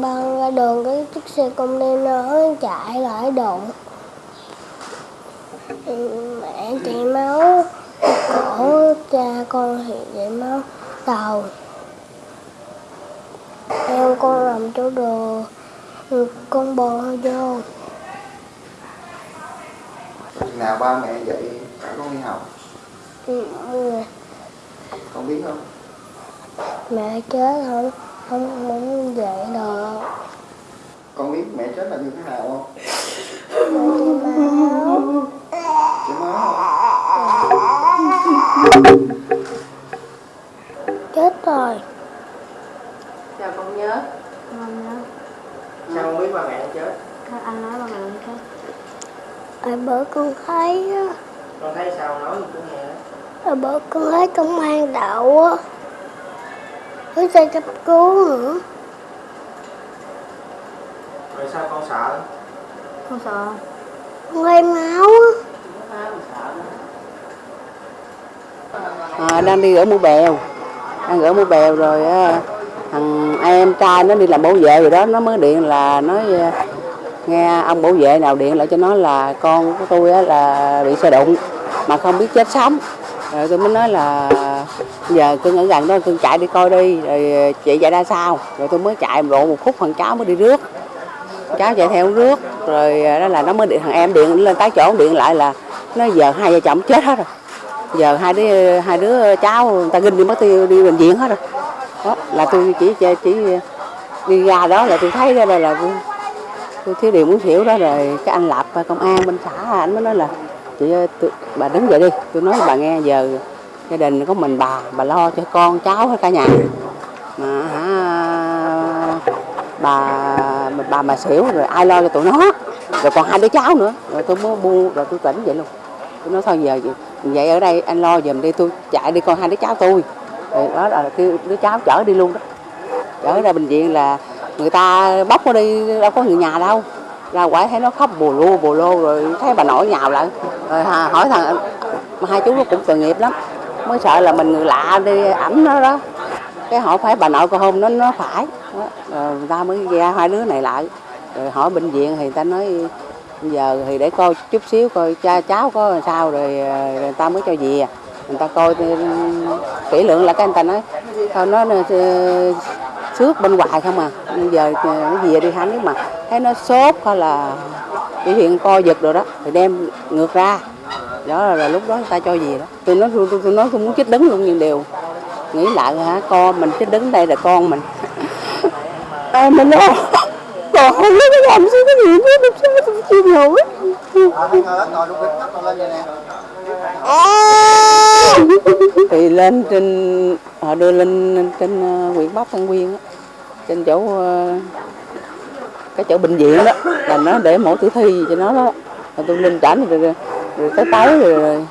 băng ra đường cái chiếc xe container nó chạy lại đụng Ừ, mẹ chảy máu cổ cha con thì chảy máu đầu em con làm chỗ đồ con bò vô. Nào ba mẹ dậy cả con đi học? Ừ, con biết không? Mẹ chết không không muốn dậy được con biết mẹ chết là như thế nào không? Mẹ máu chết rồi. Sao con nhớ? không nhớ. Sao con biết ba mẹ chết? các anh nói bằng người khác ở bữa con thấy á. Con thấy sao? Nói cho con nghe. Đó. ở bữa con thấy công an đậu á với xe cấp cứu nữa Rồi sao con sợ? con sợ. Con thấy máu á. À, đang đi ở mũi bèo. Đang ở mũi bèo rồi á, thằng em trai nó đi làm bảo vệ rồi đó. Nó mới điện là nói à, nghe ông bảo vệ nào điện lại cho nó là con của tôi á, là bị xe đụng mà không biết chết sống. Rồi tôi mới nói là giờ cưng ở gần đó cưng chạy đi coi đi rồi ờ, chị chạy ra sao rồi tôi mới chạy lộ một phút thằng cháu mới đi rước. Cháu chạy theo rước rồi ờ, đó là nó mới điện thằng em điện lên tới chỗ điện lại là nó giờ hai vợ chồng chết hết rồi. Giờ hai đứa hai đứa cháu người ta ginh đi mất tiêu đi bệnh viện hết rồi. Đó là tôi chỉ chỉ, chỉ đi ra đó là tôi thấy ra đây là tôi, tôi thiếu điều muốn xỉu đó rồi cái anh lập công an bên xã anh mới nói là chị ơi, tôi, bà đứng dậy đi. Tôi nói bà nghe giờ gia đình có mình bà bà lo cho con cháu hết cả nhà. Mà hả, bà bà mà xỉu rồi ai lo cho tụi nó? Rồi còn hai đứa cháu nữa. Rồi tôi mới buông, rồi tôi tỉnh vậy luôn. Tôi nói thôi giờ vậy ở đây anh lo giùm đi, tôi chạy đi con hai đứa cháu tôi. Rồi đó là kêu đứa cháu chở đi luôn đó. Chở ra bệnh viện là người ta bóc nó đi, đâu có người nhà đâu. Ra quả thấy nó khóc bù lu, bù lô rồi thấy bà nội nhào lại. Rồi hỏi thằng mà hai chú nó cũng tội nghiệp lắm mới sợ là mình người lạ đi ẩm nó đó. Cái họ phải bà nội con hôn nó nó phải. Rồi người ta mới ra hai đứa này lại. Rồi hỏi bệnh viện thì người ta nói giờ thì để coi chút xíu coi cha cháu có làm sao rồi, người ta mới cho về. Người ta coi kỹ lượng là cái người ta nói thôi nó ờ, xước bên ngoài không à. Bây giờ ờ, nó về đi hắn nếu mà thấy nó sốt hay là biểu hiện co giật rồi đó thì đem ngược ra. Đó là, là lúc đó người ta cho về đó tôi nói tôi, tôi, nói tôi muốn chết đứng luôn nhưng đều nghĩ lại hả con mình chết đứng đây là con mình. À, mình lo? Còn không biết cái làm sao cái gì nữa làm sao tôi chịu nổi. Thì lên trên họ đưa lên trên ờ, huyện Bắc Tân Quyên á, trên chỗ ờ, cái chỗ bệnh viện đó là nó để mổ tử thi cho nó đó. Rồi tôi lên trển rồi, rồi, rồi tới tới rồi, rồi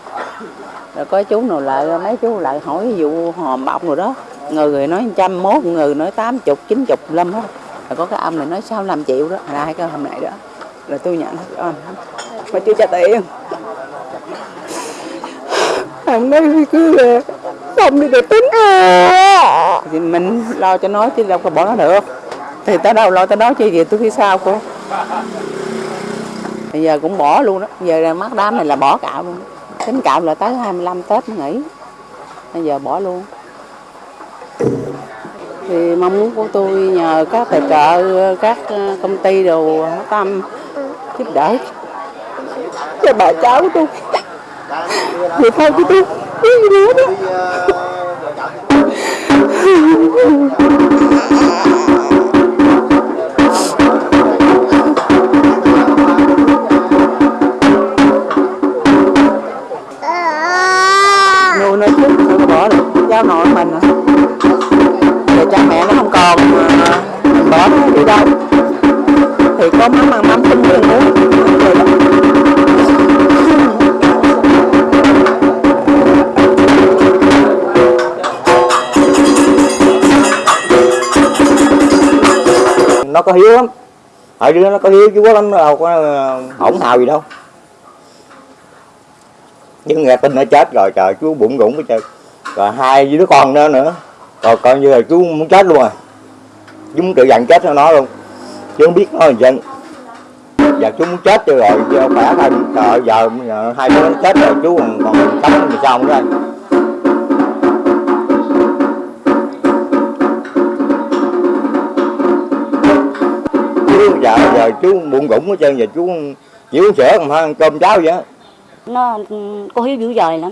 rồi có chú nào lại, mấy chú lại hỏi vụ hòm bọng rồi đó. Người người nói trăm mốt, người nói tám chục, chín chục lâm hết rồi có cái ông này nói sao làm triệu đó, là hai cái hôm này đó. Là tôi nhận hết mà chưa trả tiền. Ông nói cứ là không đi được tính à. thì mình lo cho nó chứ đâu có bỏ nó được. Thì tới đâu lo tới đó chứ gì tôi phía sau cô? Bây giờ cũng bỏ luôn đó. Giờ mắt đám này là bỏ cạo luôn tính cạo là tới 25 tết mới nghỉ. Bây giờ bỏ luôn. Thì mong muốn của tôi nhờ các tài trợ, các ờ, công ty đồ tâm giúp đỡ. Cho bà cháu tôi. Thì thôi chứ tôi. Biết gì nữa đó. Nó có hiếu lắm. Ở đứa nó có hiếu chú lắm nó đâu có hỗn hổng hào gì đâu. Nhưng nghe tin nó chết rồi trời chú bụng rủng cái trời rồi hai đứa con nữa nữa rồi coi như là chú muốn chết luôn à. rồi chúng tự dặn chết cho nó luôn. Chứ không biết nó là dân giờ chú muốn chết cho rồi chứ khỏe thôi trời giờ, giờ hai đứa nó chết rồi chú còn còn cấm thì sao nữa đây chú giờ dạ, giờ chú buồn gũng hết trơn, giờ chú chỉ uống sữa còn ăn cơm cháo vậy nó ừ, có hiếu dữ dời lắm.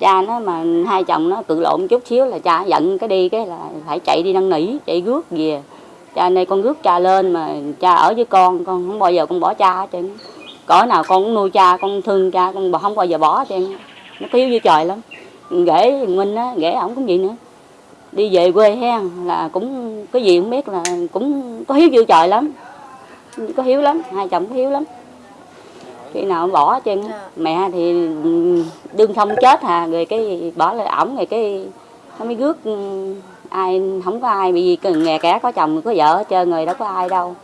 Cha nó mà hai chồng nó cự lộn chút xíu là cha giận cái đi, cái là phải chạy đi năn nỉ, chạy rước về. Cha nay con rước cha lên mà cha ở với con con không bao giờ con bỏ cha hết trơn cỡ nào con cũng nuôi cha, con thương cha, con không bao giờ bỏ hết trơn nó có hiếu dữ trời lắm. Ghẻ minh á, ghẻ ổng cũng vậy nữa. Đi về quê hen là cũng, cái gì không biết là cũng có hiếu dữ trời lắm có hiếu lắm hai chồng có hiếu lắm. Khi nào bỏ trơn á. mẹ thì đương không chết hà rồi cái bỏ lại ổng rồi cái nó mới rước ừ, ai không có ai bị cái nghè kẻ có chồng có vợ hết trơn rồi đâu có ai đâu.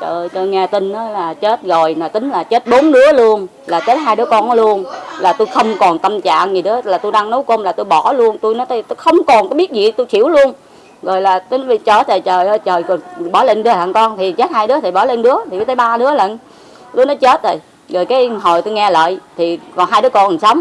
Trời tôi nghe tin đó là chết rồi là tính là chết bốn đứa luôn là chết hai đứa con nó luôn. Là tôi không còn tâm trạng gì nữa là tôi đang nấu cơm là tôi bỏ luôn tôi nói tôi, tôi không còn có biết gì tôi chịu luôn rồi là tính vì chó trời trời ơi, trời, còn bỏ lên đứa thằng con thì chết hai đứa thì bỏ lên đứa, thì tới ba đứa lận. Đứa nó chết rồi. Rồi cái hồi tôi nghe lại thì còn hai đứa con còn sống.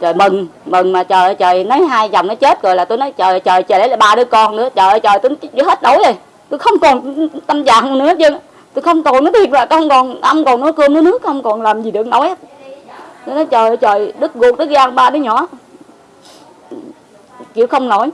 Trời mừng mừng mà trời ơi, trời nói hai chồng nó chết rồi là tôi nói, trời trời trời đấy là ba đứa con nữa. Trời ơi, trời, tôi hết đổi rồi. Tôi không còn tâm trạng nữa chứ. Tôi không còn, nói thiệt là không còn ăn còn nói cơm nói nước, không còn làm gì được nói hết. Tôi nói, trời ơi, trời, đứt ruột, đứt gan ba đứa nhỏ. Chịu không nổi.